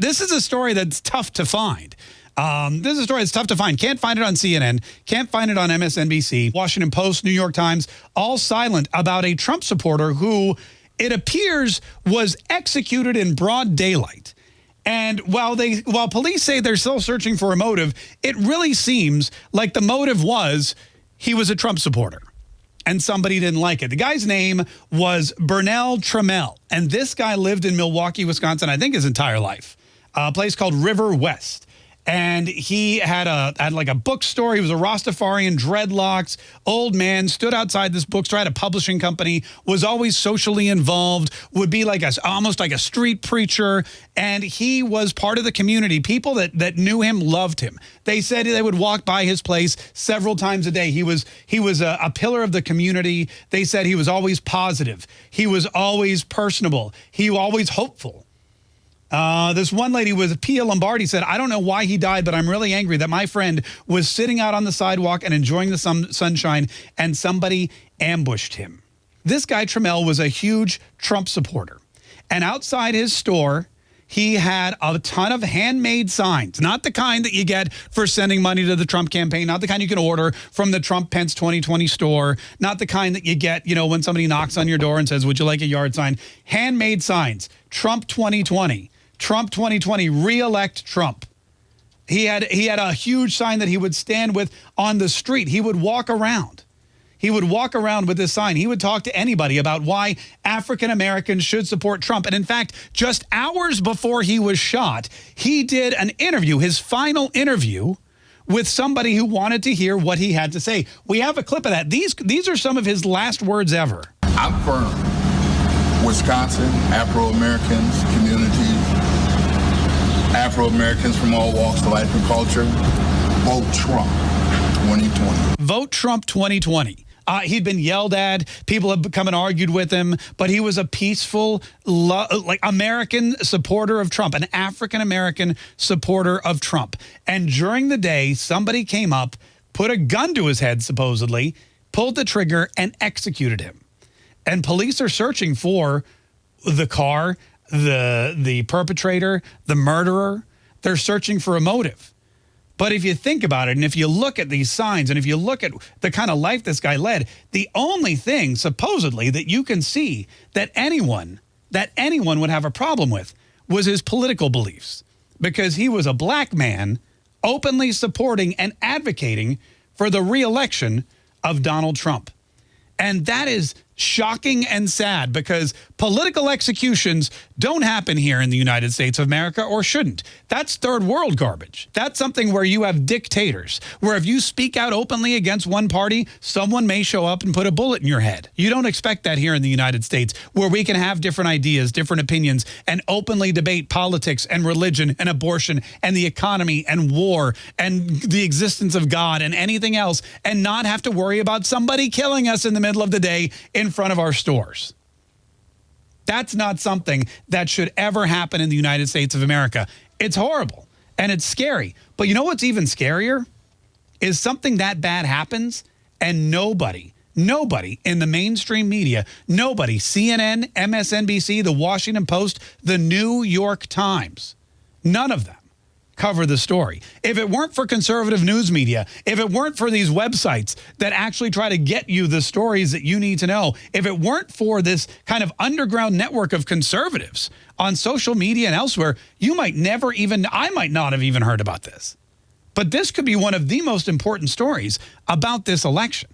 This is a story that's tough to find. Um, this is a story that's tough to find. Can't find it on CNN. Can't find it on MSNBC. Washington Post, New York Times, all silent about a Trump supporter who it appears was executed in broad daylight. And while they while police say they're still searching for a motive, it really seems like the motive was he was a Trump supporter and somebody didn't like it. The guy's name was Bernell Trammell, and this guy lived in Milwaukee, Wisconsin, I think his entire life, a place called River West and he had a had like a bookstore. He was a Rastafarian, dreadlocks, old man, stood outside this bookstore, had a publishing company, was always socially involved, would be like a almost like a street preacher, and he was part of the community. People that that knew him loved him. They said they would walk by his place several times a day. He was he was a, a pillar of the community. They said he was always positive. He was always personable. He was always hopeful. Uh, this one lady was Pia Lombardi said, I don't know why he died, but I'm really angry that my friend was sitting out on the sidewalk and enjoying the sun sunshine and somebody ambushed him. This guy, Trammell, was a huge Trump supporter. And outside his store, he had a ton of handmade signs, not the kind that you get for sending money to the Trump campaign, not the kind you can order from the Trump Pence 2020 store, not the kind that you get, you know, when somebody knocks on your door and says, would you like a yard sign? Handmade signs, Trump 2020. Trump 2020, re-elect Trump. He had, he had a huge sign that he would stand with on the street. He would walk around. He would walk around with this sign. He would talk to anybody about why African Americans should support Trump. And in fact, just hours before he was shot, he did an interview, his final interview, with somebody who wanted to hear what he had to say. We have a clip of that. These, these are some of his last words ever. I'm firm. Wisconsin, Afro-Americans, communities, Afro-Americans from all walks of life and culture, vote Trump 2020. Vote Trump 2020. Uh, he'd been yelled at. People have come and argued with him, but he was a peaceful, like American supporter of Trump, an African-American supporter of Trump. And during the day, somebody came up, put a gun to his head, supposedly, pulled the trigger and executed him. And police are searching for the car the, the perpetrator, the murderer. They're searching for a motive. But if you think about it, and if you look at these signs, and if you look at the kind of life this guy led, the only thing, supposedly, that you can see that anyone, that anyone would have a problem with was his political beliefs. Because he was a black man openly supporting and advocating for the reelection of Donald Trump. And that is shocking and sad because political executions don't happen here in the United States of America or shouldn't. That's third world garbage. That's something where you have dictators, where if you speak out openly against one party, someone may show up and put a bullet in your head. You don't expect that here in the United States, where we can have different ideas, different opinions, and openly debate politics and religion and abortion and the economy and war and the existence of God and anything else and not have to worry about somebody killing us in the middle of the day in front of our stores. That's not something that should ever happen in the United States of America. It's horrible and it's scary. But you know what's even scarier? Is something that bad happens and nobody, nobody in the mainstream media, nobody, CNN, MSNBC, The Washington Post, The New York Times, none of them cover the story. If it weren't for conservative news media, if it weren't for these websites that actually try to get you the stories that you need to know, if it weren't for this kind of underground network of conservatives on social media and elsewhere, you might never even, I might not have even heard about this. But this could be one of the most important stories about this election.